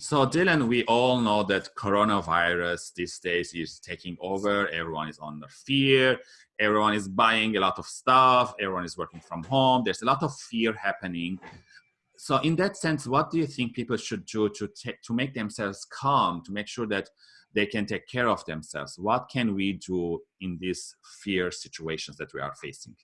So Dylan, we all know that coronavirus these days is taking over. Everyone is under fear. Everyone is buying a lot of stuff. Everyone is working from home. There's a lot of fear happening. So in that sense, what do you think people should do to to make themselves calm, to make sure that they can take care of themselves? What can we do in these fear situations that we are facing?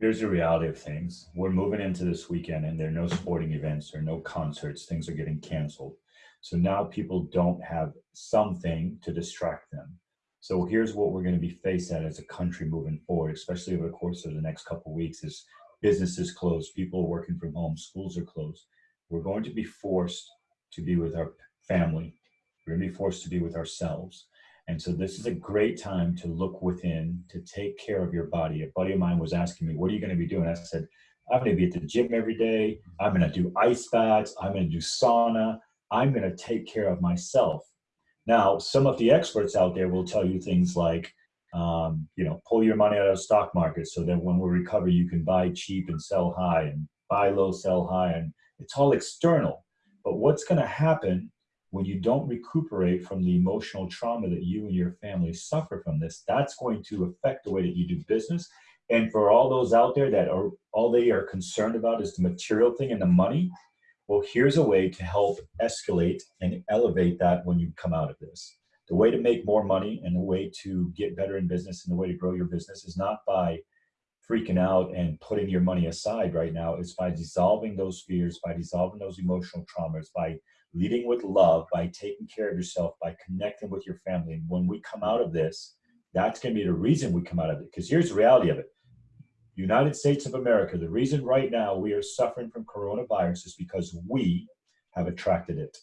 Here's the reality of things. We're moving into this weekend and there are no sporting events or no concerts. Things are getting canceled. So now people don't have something to distract them. So here's what we're going to be faced at as a country moving forward, especially over the course of the next couple of weeks is businesses closed, people are working from home, schools are closed. We're going to be forced to be with our family. We're going to be forced to be with ourselves. And so this is a great time to look within, to take care of your body. A buddy of mine was asking me, what are you going to be doing? I said, I'm going to be at the gym every day. I'm going to do ice baths. I'm going to do sauna. I'm going to take care of myself. Now, some of the experts out there will tell you things like, um, you know, pull your money out of the stock market so that when we recover, you can buy cheap and sell high and buy low, sell high. And it's all external. But what's going to happen when you don't recuperate from the emotional trauma that you and your family suffer from this, that's going to affect the way that you do business. And for all those out there that are all they are concerned about is the material thing and the money, well, here's a way to help escalate and elevate that when you come out of this. The way to make more money and the way to get better in business and the way to grow your business is not by freaking out and putting your money aside right now. is by dissolving those fears, by dissolving those emotional traumas, by leading with love, by taking care of yourself, by connecting with your family. And when we come out of this, that's going to be the reason we come out of it. Because here's the reality of it. United States of America, the reason right now we are suffering from coronavirus is because we have attracted it.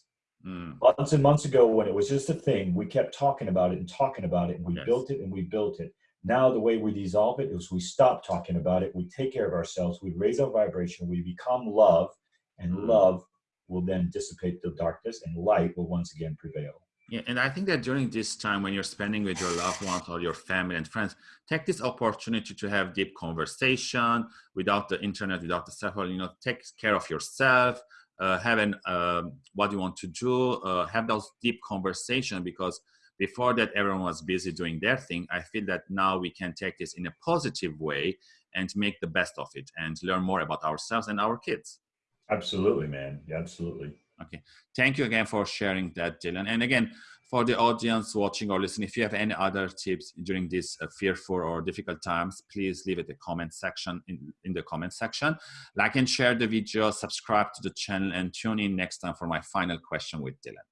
Mm. Months and months ago, when it was just a thing, we kept talking about it and talking about it, and we yes. built it and we built it. Now, the way we dissolve it is we stop talking about it, we take care of ourselves, we raise our vibration, we become love, and mm. love will then dissipate the darkness and light will once again prevail. Yeah, and I think that during this time when you're spending with your loved ones or your family and friends, take this opportunity to have deep conversation without the internet, without the cell phone, you know, take care of yourself, uh, have an, uh, what you want to do, uh, have those deep conversation because before that everyone was busy doing their thing. I feel that now we can take this in a positive way and make the best of it and learn more about ourselves and our kids. Absolutely, man. Yeah, absolutely. Okay. Thank you again for sharing that, Dylan. And again, for the audience watching or listening, if you have any other tips during these uh, fearful or difficult times, please leave it in the comment section in, in the comment section. Like and share the video, subscribe to the channel, and tune in next time for my final question with Dylan.